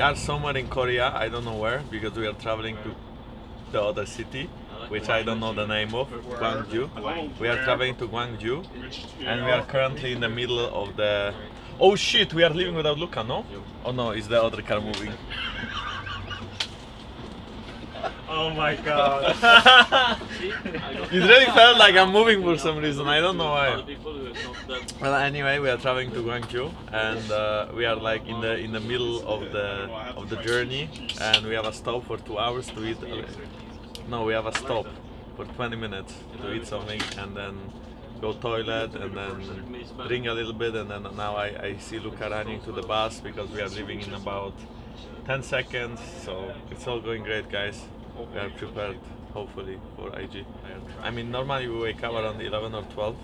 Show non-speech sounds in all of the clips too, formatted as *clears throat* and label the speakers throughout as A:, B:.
A: we are somewhere in Korea. I don't know where because we are traveling to the other city, which I don't know the name of, Gwangju. We are traveling to Gwangju, and we are currently in the middle of the. Oh shit! We are leaving without Luca, no? Oh no, is the other car moving. *laughs*
B: Oh my god. *laughs*
A: It really felt like I'm moving for some reason. I don't know why. Well, anyway, we are traveling to Gwangju, and uh, we are like in the in the middle of the of the journey, and we have a stop for two hours to eat. uh, No, we have a stop for 20 minutes to eat something, and then go toilet, and then drink a little bit, and then now I, I see Luca running to the bus because we are leaving in about 10 seconds. So it's all going great, guys. We are prepared, hopefully, for IG. I mean, normally we wake up around 11 or 12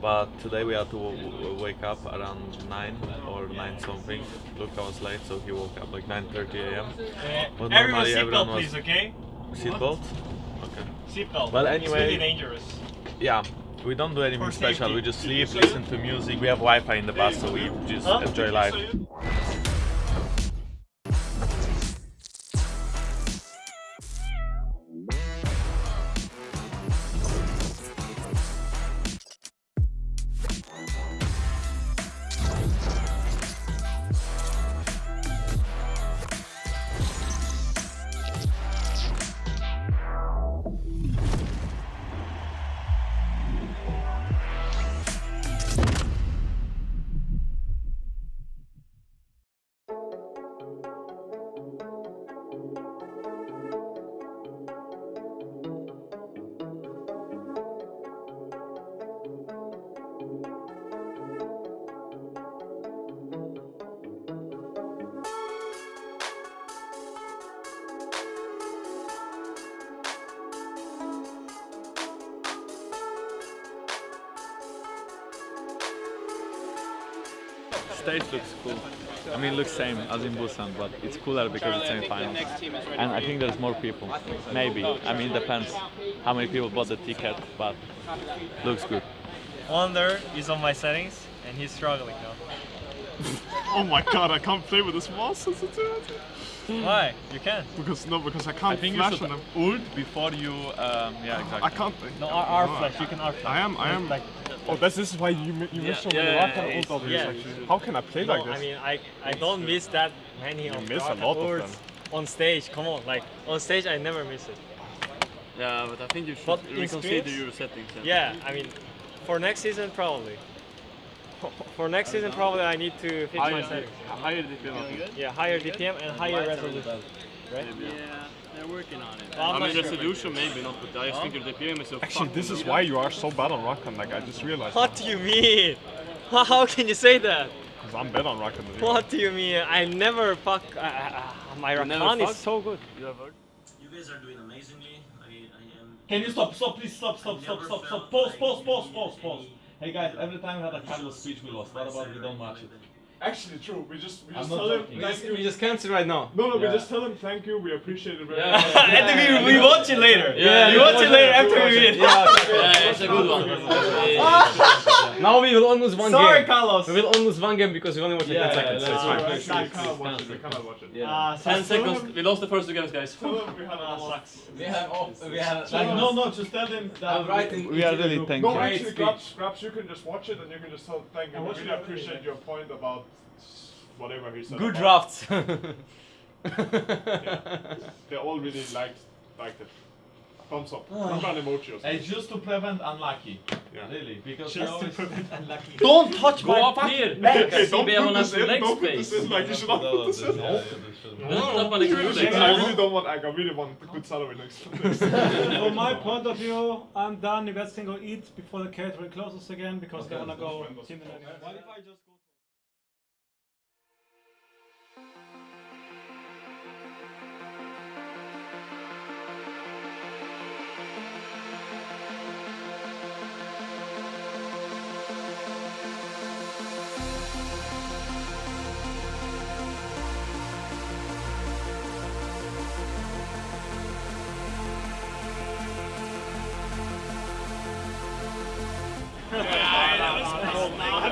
A: but today we had to w- w- wake up around 9 or 9 something. Luca was late, so he woke up like 9.30 a.m. Eh, but
B: Everyone seatbelt please, okay?
A: Seatbelt? Okay.
B: Seatbelt.
A: Well,
B: It's
A: anyway-
B: really dangerous.
A: Yeah, we don't do anything special. We just sleep, listen to music. We have Wi-Fi in the bus, so we just enjoy life. Stage looks cool. I mean, it looks same as in Busan, but it's cooler because it's semi-finals. And I think there's more people. Maybe. I mean, it depends how many people bought the ticket, but looks good.
B: Wunder is on my settings and he's struggling now. *laughs*
C: Oh my god, I can't play with this mouse sensitivity.
B: Why? You can.
C: Because no, because I can't
A: I think you
C: flash
A: should
C: on them.
A: ult before you. Um, yeah, exactly.
C: I can't.
B: No, R, R flash. You can R flash.
C: I am. I am.
B: Like,
C: Oh, this is why you mi- you miss so
A: yeah,
C: many
A: yeah, yeah,
C: and
A: it's-
B: yeah.
C: actually. How can I play
B: no,
C: like this?
B: I mean, I I don't miss that many of
C: miss a lot of
B: ults
C: them.
B: on stage. Come on, like on stage, I never miss it.
D: Yeah, but I think you should
B: But
D: reconsider your settings.
B: Yeah, I mean, for next season probably. For next season probably I need to fix my settings.
D: higher DPM.
B: Yeah, higher DPM and higher resolution. Right?
D: Yeah, they're working on it.
B: Well, I'm
D: I
B: not
D: mean,
B: sure.
D: resolution maybe not, but I just think your DPM is so
C: Actually,
D: fucking
C: this is
D: good.
C: why you are so bad on Rakan. Like I just realized.
B: What do you mean? How, *laughs* how can you say that?
C: Because I'm better on Rakan than.
B: What do you mean? I never fuck. Uh, uh, my
D: You
B: Rakan is
D: fuck?
B: so good.
D: You have heard?
E: You guys are doing amazingly. I, I am.
A: Can you stop? Stop, please. Stop, stop, stop, stop, stop. Pause, pause, pause, pause, pause. Hey guys, every time we had a Carlos speech, we lost. What about we don't watch it?
C: Actually, true. We just we just
A: not
C: tell him
A: joking.
C: thank you.
F: We just cancel right now.
C: No, no, we just tell him thank you. We appreciate it very
F: Yeah.
C: much.
B: and then we, we watch it later.
D: Yeah,
B: we
D: yeah,
B: watch it later after we win.
D: Yeah, it's a good one. Yeah.
F: Now we will only lose one
B: Sorry,
F: game.
B: Carlos.
F: We will only lose one game because we only watch it
A: Yeah,
F: 10 seconds.
A: yeah,
F: so it's fine.
C: Actually, we cannot watch it. We cannot watch it.
B: Uh, so
D: 10 seconds. We lost the first two games, guys.
C: Tell him we had a
B: Ah,
C: lot.
B: sucks.
F: We have, oh, we have
A: Like, no, no, just tell them that
F: I'm writing
A: we are really
C: No,
A: thankful.
F: Great
C: actually,
F: speech.
C: Grabbz, Grabbz, you can just watch it and you can just tell thank you. I really appreciate your point about whatever he said.
F: good
C: about-
F: drafts. *laughs*
C: They all really liked liked it. Thumbs up. Remember an emoji or something.
A: It's just to prevent unlucky.
C: Yeah.
A: Really, because
C: Just
A: we
C: to
A: always
C: prevent *laughs*
B: Don't touch
D: Go
B: my
D: up
B: fucking
D: here.
B: leg.
C: Okay, don't
D: CBM
C: put this in,
D: leg
C: don't put this in, like you should not put this in.
D: Don't tap on the
C: You really,
D: computer.
C: I really don't want egg, I really want a good salary next next *laughs*
G: From my point of view, I'm done. investing guys can go eat before the catering closes again because they wanna go.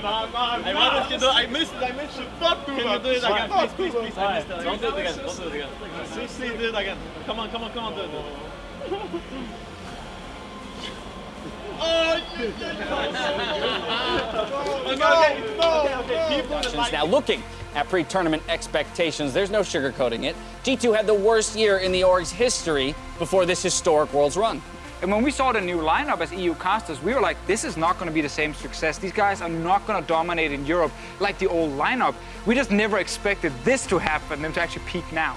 G: Team dinner. I just go?
C: I
H: Nah, nah,
I: I wanted to do I missed it, I missed it.
H: Not do
I: Can you do it again? Please, please, please. I missed it. Don't do it again. Don't do it again. Seriously, do it again. Come on, come on, come on, do it. do it.
J: Now, looking at pre tournament expectations, there's no sugarcoating it. G2 had the worst year in the org's history before this historic Worlds run.
K: And when we saw the new lineup as EU casters, we were like, this is not going to be the same success. These guys are not going to dominate in Europe like the old lineup. We just never expected this to happen, them to actually peak now.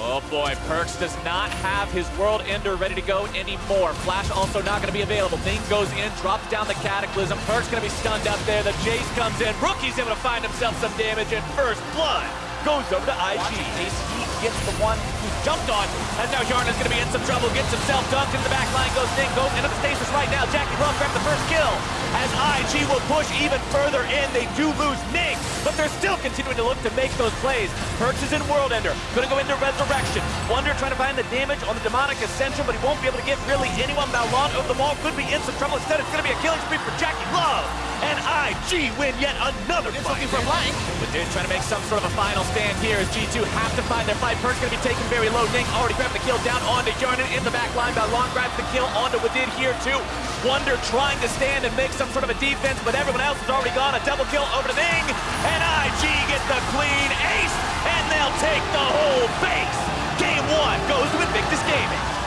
E: Oh boy, Perkz does not have his World Ender ready to go anymore. Flash also not going to be available. Ning goes in, drops down the Cataclysm. Perkz going to be stunned up there. The Jayce comes in. Rookie's able to find himself some damage, and First Blood goes over to IG. Ace Heat gets the one who jumped on, as now Yarn is going to be in some trouble. Gets himself dunked into the back line, goes Ning, goes into the stasis right now. JackeyLove grabs the first kill, as IG will push even further in. They do lose Ning, but they're still continuing to look to make those plays. Perkz is in World Ender, going to go into Resurrection. Wunder trying to find the damage on the Demonic Ascension, but he won't be able to get really anyone. Baolan over the wall could be in some trouble. Instead, it's going to be a killing spree for JackeyLove. And IG win yet another fight. looking for Blank. But they're trying to make some sort of a final stand here as G2 have to find their fight. Perkz going to be taken very low. Ning already grabbed the kill down onto Hjarnan in the back line. Baolan grabs the kill onto Wadid here too. Wunder trying to stand and make some sort of a defense, but everyone else has already gone. A double kill over to Ning. And IG gets the clean ace, and they'll take the whole base. Game one goes to Invictus Gaming.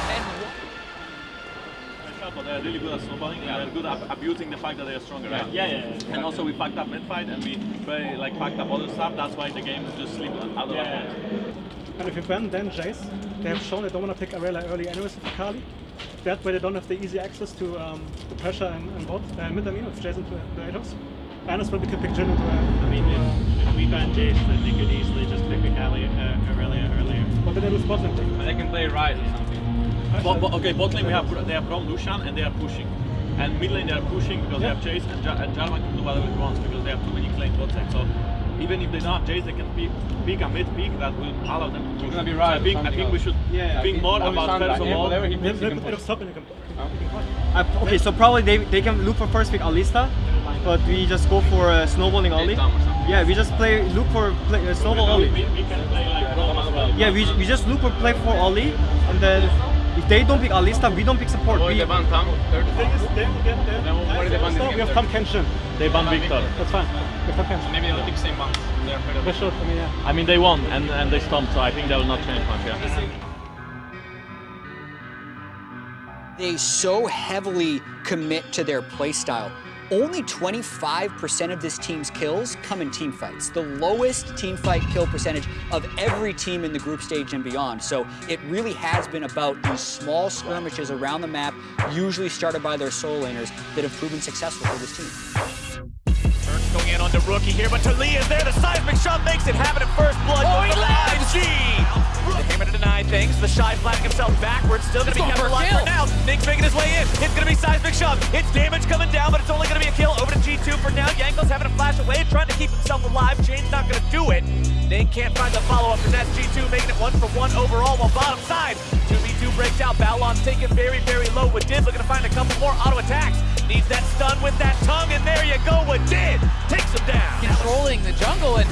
I: But they're really good at snowballing and they're good at abusing the fact that they are stronger, right?
B: Yeah, yeah, yeah.
I: And also we fucked up mid fight and we very like fucked up other stuff. That's why the game is just slipped out of our hands.
G: And if you ban then Jayce, they have shown they don't want to pick Arela early anyways with Kali. That way they don't have the easy access to um, the pressure and, and bot, uh, mid I mean, with Jayce into the Atos. And as well we can pick Jhin into uh,
B: I mean, if, if we ban Jayce, then they could easily just pick a Kali uh, Aurelia earlier.
G: But then they lose bot lane pick.
I: But they can play right or something. But, but, okay, bot lane we have they have Braum Lucian and they are pushing. And mid lane they are pushing because
G: Yeah.
I: they have Jayce and, ja- and Jarvan can do whatever he wants because they have too many claims bot side. So even if they don't have Jayce, they can pick, pick a mid pick that will allow them to push.
K: gonna be
I: So I think, I think
K: something
I: we should
K: Yeah,
I: think
K: he-
I: more about
K: sound like
I: first of all.
K: whatever he
G: Then,
K: picks, he
G: then
K: can
G: put it
K: push.
G: stop and you can, you can fight.
L: Uh, okay, so probably they, they can look for first pick Alistar, but we just go for uh, snowballing only.
I: Tahm or something.
L: Yeah, we just play look for play, uh, snowball
I: we,
L: only.
I: we, we can play like Braum as well.
L: Yeah, we, we just look for play for Oli, and then if they don't pick Alistar, we don't pick support. We,
K: the ban Tahm. Third.
G: The thing is, they will get there.
K: Then what are they ban this
G: we have Tahm Kench.
I: They ban Viktor.
G: That's fine. We have Tahm Kench.
K: Maybe they'll pick same bans. They're afraid of
G: They
K: it.
G: should, yeah.
I: I mean they won and, and they stomped, so I think they will not change much. Yeah.
J: They so heavily commit to their playstyle. Only 25% of this team's kills come in team fights, the lowest team fight kill percentage of every team in the group stage and beyond. So it really has been about these small skirmishes around the map, usually started by their solo laners, that have proven successful for this team.
E: Turks going in on the rookie here, but Tali is there. The seismic shot makes it happen at first blood. Oh, he lives! Hammer to deny things. The shy flattening himself backwards. Still going to be kept alive for now. Nick's making his way in. It's going to be seismic shove. It's damage coming down, but it's only going to be a kill over to G2 for now. Jankos having to flash away, trying to keep himself alive. Chain's not going to do it. Nick can't find the follow-up, and that's G2 making it one for one overall, while bottom side, 2v2 breaks out. Baolan's taken very, very low. Wadid looking to find a couple more auto attacks. Needs that stun with that tongue, and there you go. Wadid. takes him down.
M: controlling the jungle and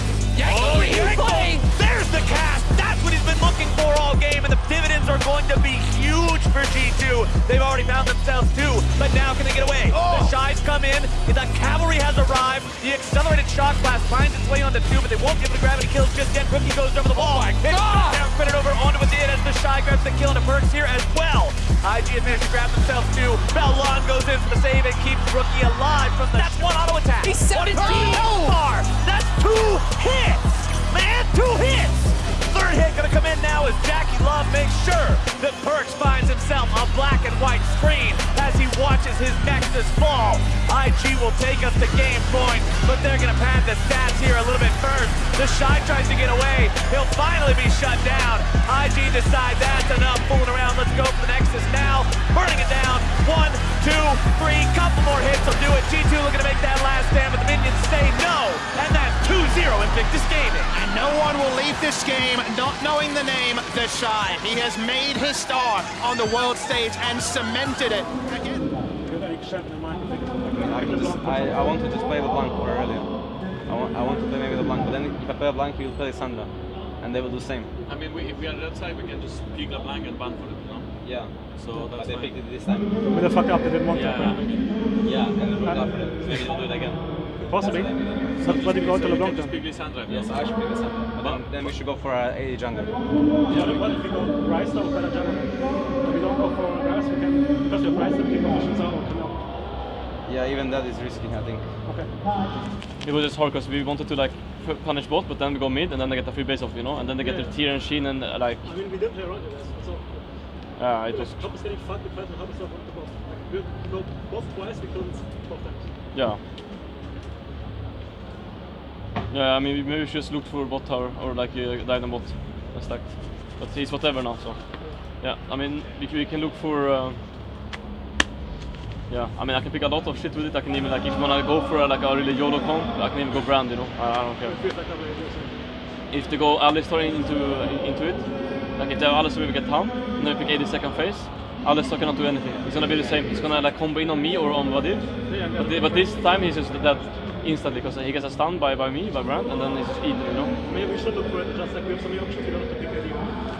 E: Oh, Yanko! There's the cast. That's what he's been looking for all game, and the dividends are going to be huge for G2. They've already found themselves two, but now can they get away? The oh. Shies come in, the cavalry has arrived. The accelerated shock blast finds its way onto two, but they won't be able to grab any kills just yet. Rookie goes over the wall. Oh, Hit. Now credit over onto Adid as the Shy grabs the kill, and the Perkz here as well. IG has managed to grab themselves two. Baolan goes in for the save and keeps Rookie alive from the. That's one auto attack.
M: He's 17
E: One bar. That's two hits. Man, two hits. Third hit gonna come in now as JackeyLove makes sure that Perkz finds himself a black and white screen as he watches his Nexus fall. IG will take us to game point, but they're gonna pad the stats here a little bit first. The Shy tries to get away. He'll finally be shut down. IG decides that's enough fooling around. Let's go for the Nexus now. Burning it down. One, two, three. Couple more hits will do it. G2 Invictus Gaming.
N: And no one will leave this game not knowing the name The Shy. He has made his star on the world stage and cemented it. Again.
G: I shut my mind.
L: I, can just, I, I want to just play LeBlanc for earlier. I want, I want to play maybe LeBlanc, but then if I play a blank, he will play Sandra, and they will do the same.
I: I mean, we, if we are on that side, we can just pick LeBlanc and ban for it, you know?
L: Yeah.
I: So
L: but
I: that's
L: they
I: fine.
L: picked it this time.
G: With the fuck up, they didn't want
I: Yeah,
G: to.
I: yeah, maybe.
L: Yeah, and they will go for it. Maybe they'll do it again.
G: Possibly.
L: So
G: But, but you go to LeBlanc
I: can just
G: then.
I: pick Lissandra. if
L: Yes. I should pick Lissandra. But then, then we should go for uh, AD jungle.
G: Yeah, but what if we go Rice or better jungle? If we don't go for Rice, we can, because we have Rice, then we can go for Xin Zhao or Camille.
L: Yeah, even that is risky, I think.
G: Okay.
M: It was just hard because we wanted to like punish both, but then we go mid and then they get the free base off, you know, and then they get
G: Yeah.
M: their tier and sheen and uh, like,
G: I mean, we did play around it, so.
M: yeah, it was,
G: Top is getting fucked, we tried to help ourselves the both. Like, we go both twice, we couldn't both times.
M: yeah. Yeah, I mean, maybe we just look for a bot tower or like a dive on bot and stacked. But he's whatever now, so. Yeah, I mean, we, we can look for. Uh, yeah, I mean, I can pick a lot of shit with it. I can even, like, if you wanna go for a, like a really YOLO comp, I can even go brand, you know. I, I don't care. If they go Alistar into into it, like if they have Alistar, we get Ham, and then we pick second phase. Alistar cannot do anything. It's gonna be the same. He's gonna like combo in on me or on Wadid. But, but this time he's just dead instantly because he gets a stun by, by me, by Brand, and then he's just eaten, you know.
G: Maybe we should look for it, just like we have some options, we don't have to pick.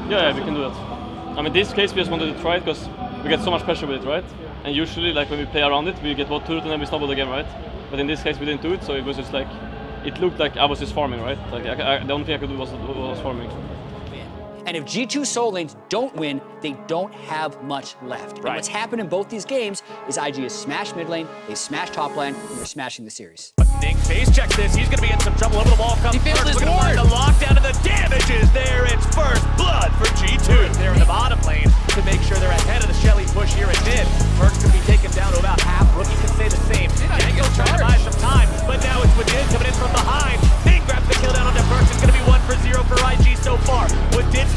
M: Yeah, yeah, we can do that. I mean, this case we just wanted to try it because we get so much pressure with it, right? And usually, like when we play around it, we get both turret and then we stumble again, right? But in this case, we didn't do it, so it was just like it looked like I was just farming, right? Like I, I, the only thing I could do was was farming.
J: And if G2 Soul Lanes don't win, they don't have much left. And what's happened in both these games is IG has smashed mid lane, they smashed top lane, and they're smashing the series.
E: Ning face checks this. He's going to be in some trouble. Over the wall comes
J: He failed his
E: We're gonna
J: ward.
E: the lockdown and the damage is there. It's first blood for G2. They're in the bottom lane to make sure they're ahead of the Shelly push here at mid. Perkz could be taken down to about half. Rookie can say the same. Jankos trying to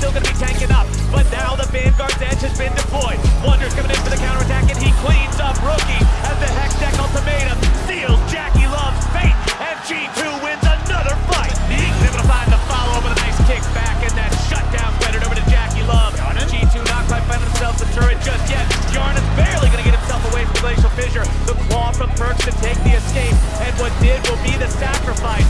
E: still going to be tanking up, but now the Vanguard's edge has been deployed. Wunder's coming in for the counterattack, and he cleans up Rookie as the Hex Deck ultimatum seals JackeyLove's fate, and G2 wins another fight. He's able to find the follow-up with a nice kick back, and that shutdown credit over to JackeyLove. G2 not quite finding themselves a turret just yet. Yarn is barely going to get himself away from Glacial Fissure. The claw from Perkz to take the escape, and what did will be the sacrifice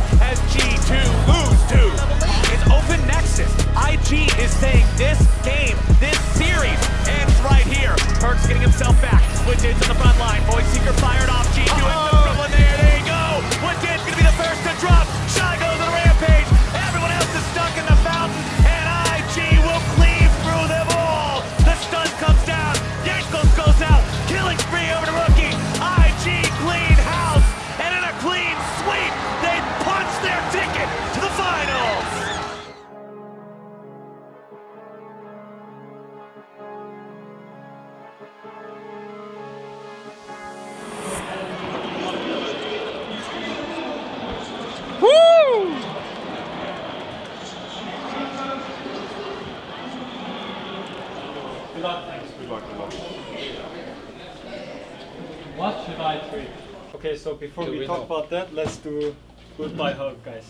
E: Saying this game, this series ends right here. Perkz getting himself back. Wadid's on the front line. Void Seeker fired off.
B: Before
I: Do
B: we
I: we
B: talk about that, let's do goodbye hug, guys.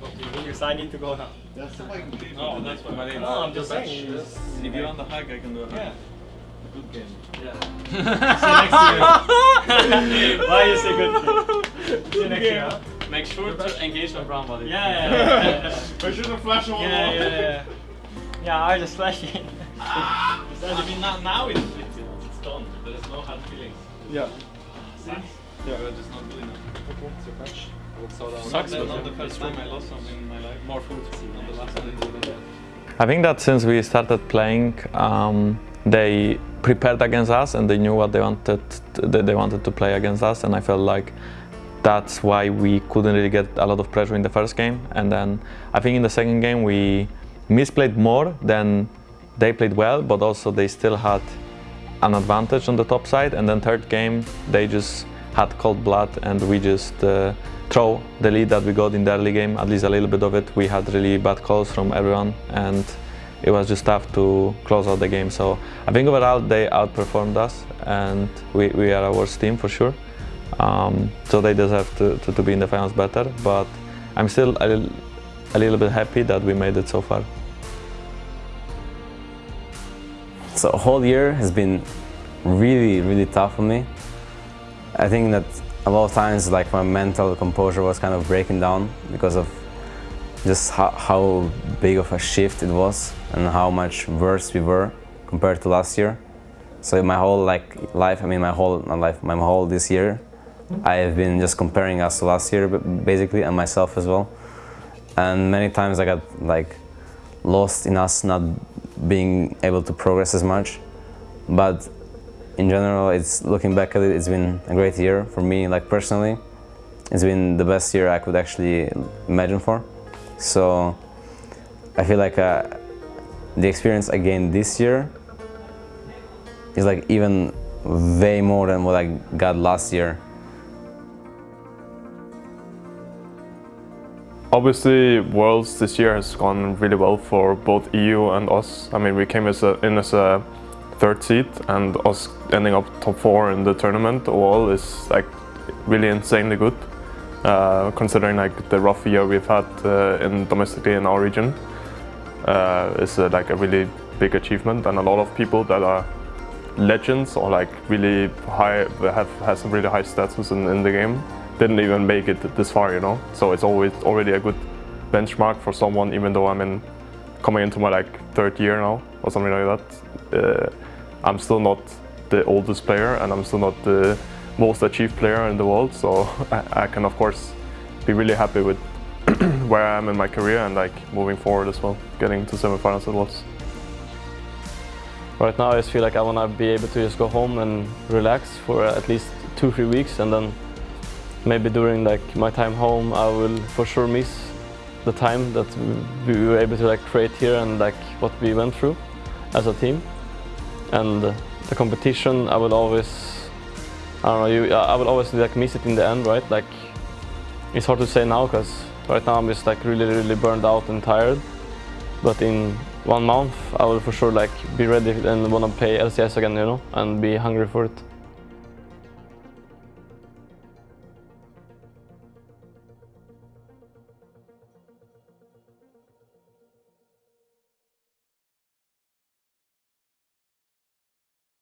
B: Because I need to go now.
H: That's the fucking game.
I: No, that's what my name
B: No, I'm just saying. it's-
I: If you want the hug, I can do a hug.
B: Yeah.
I: Good game.
B: Yeah. See you next year. Why you say good game? See you next year. huh?
M: Make sure to engage with Brown Body.
B: Yeah, yeah, yeah. *laughs*
H: Make sure to flash on
B: yeah, yeah, yeah. Yeah, I just flash it. *laughs*
I: I mean, now, now it's, it's, it's done. There is no hard feelings.
B: Yeah.
I: See? Yeah. We're not doing it.
B: Okay, so catch.
I: Sucks, but not the first time I lost something in my life. More food. Not the last time.
A: I think that since we started playing, um, they prepared against us and they knew what they wanted. That they wanted to play against us, and I felt like that's why we couldn't really get a lot of pressure in the first game. And then I think in the second game we misplayed more than they played well, but also they still had an advantage on the top side. And then third game they just had cold blood, and we just uh, throw the lead that we got in the early game, at least a little bit of it. We had really bad calls from everyone, and it was just tough to close out the game. So I think overall they outperformed us, and we, we are a worse team for sure. Um, so they deserve to, to, to be in the finals better, but I'm still a little, a little bit happy that we made it so far.
O: So a whole year has been really, really tough for me. I think that
L: a lot of times like my mental composure was kind of breaking down because of just how, how big of a shift it was and how much worse we were compared to last year. So my whole like life, I mean my whole life, my whole this year, I have been just comparing us to last year basically and myself as well. And many times I got like lost in us not being able to progress as much. But in general, it's looking back at it, it's been a great year for me, like personally. It's been the best year I could actually imagine for. So I feel like uh, the experience I gained this year is like even way more than what I got last year.
H: Obviously, Worlds this year has gone really well for both EU and us. I mean, we came as a, in as a third seed, and us ending up top four in the tournament overall is like really insanely good, uh, considering like the rough year we've had uh, in domestically in our region. Uh, it's like a really big achievement, and a lot of people that are legends or like really high have has some really high status in, in the game didn't even make it this far, you know. So it's always already a good benchmark for someone, even though I'm in coming into my like third year now or something like that. Uh, I'm still not the oldest player, and I'm still not the most achieved player in the world. So *laughs* I, I can of course be really happy with *clears throat* where I am in my career and like moving forward as well, getting to semifinals at Worlds.
M: Right now I just feel like I want to be able to just go home and relax for at least two, three weeks and then maybe during like my time home I will for sure miss the time that we were able to like create here and like what we went through as a team and the competition I will always I don't know you I will always like miss it in the end right? Like it's hard to say now because right now I'm just like really really burned out and tired. But in one month I will for sure like be ready and want to play LCS again you know and be hungry for it